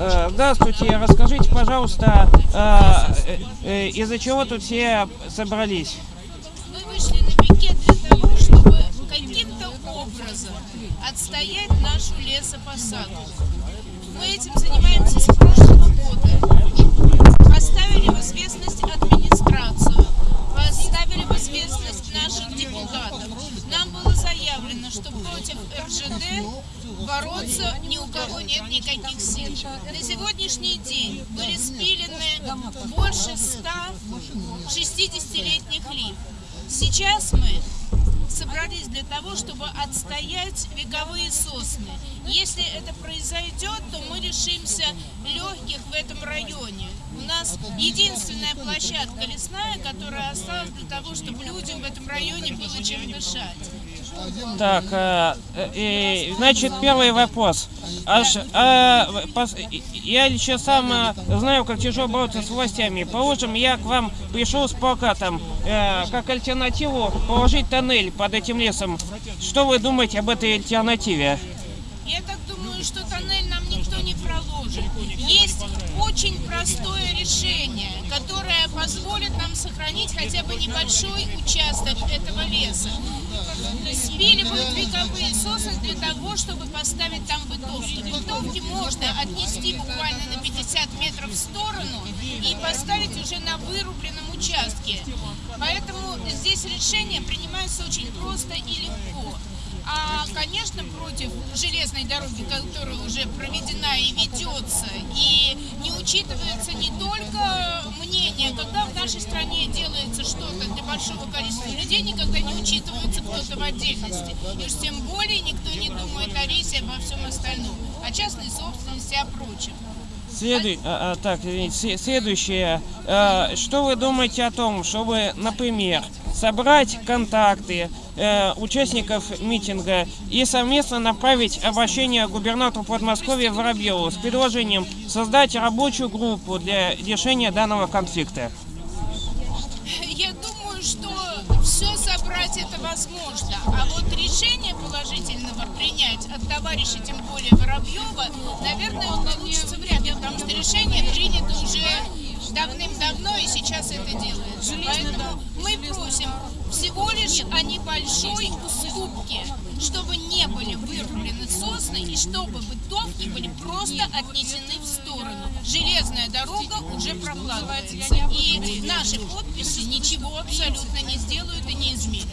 Э, Здравствуйте, расскажите, пожалуйста, э, э, из-за чего тут все собрались? Мы вышли на пикет для того, чтобы каким-то образом отстоять нашу лесопосадку. Мы этим занимаемся с против РЖД бороться ни у кого нет никаких сил. На сегодняшний день были спилены больше 100 60-летних лип. Сейчас мы собрались для того, чтобы отстоять вековые сосны. Если это произойдет, то мы лишимся легких в этом районе. У нас единственная площадка лесная, которая осталась для того, чтобы людям в этом районе было чем дышать. Так, э, э, значит, первый вопрос. Аж, э, пос- я лично сам э, знаю, как тяжело бороться с властями. Положим, я к вам пришел с плакатом, э, как альтернативу положить тоннель под этим лесом. Что вы думаете об этой альтернативе? Я так думаю, что тоннель нам никто не проложит. Есть очень простое решение, которое позволит нам сохранить хотя бы небольшой участок этого леса. Спиливают вековые сосны для того, чтобы поставить там бытовки. Бытовки можно отнести буквально на 50 метров в сторону и поставить уже на вырубленном участке. Поэтому здесь решение принимается очень просто и легко. А, конечно, против железной дороги, которая уже проведена и ведется, и не учитывается не только мнение, когда в нашей стране делается что-то для большого количества людей, никогда не учитывается кто-то в отдельности. И уж тем более никто не думает о рейсе обо всем остальном, о частной собственности, о прочем. Следуй, а, а, так, следующее. Э, что вы думаете о том, чтобы, например, собрать контакты э, участников митинга и совместно направить обращение губернатору Подмосковья Воробьеву с предложением создать рабочую группу для решения данного конфликта? Я думаю, что все собрать это возможно. А вот решение положительного принять от товарища, тем более Воробьева, наверное, получится вряд ли, потому что решение принято уже давным-давно сейчас это делается. Поэтому мы просим всего лишь о небольшой уступке, чтобы не были вырублены сосны и чтобы бытовки были просто отнесены в сторону. Железная дорога уже прокладывается, и наши подписи ничего абсолютно не сделают и не изменят.